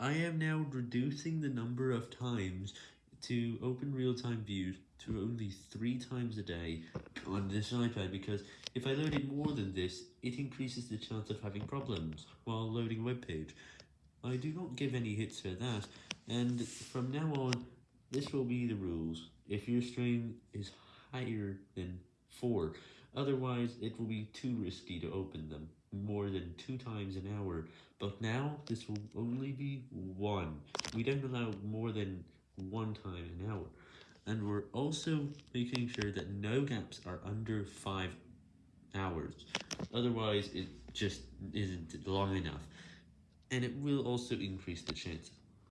I am now reducing the number of times to open real-time views to only 3 times a day on this iPad because if I load it more than this, it increases the chance of having problems while loading a web page. I do not give any hits for that, and from now on, this will be the rules, if your stream is higher than 4, otherwise it will be too risky to open them more than 2 times an hour, but now this will only be 1, we don't allow more than 1 time an hour, and we're also making sure that no gaps are under 5 hours, otherwise it just isn't long enough, and it will also increase the chance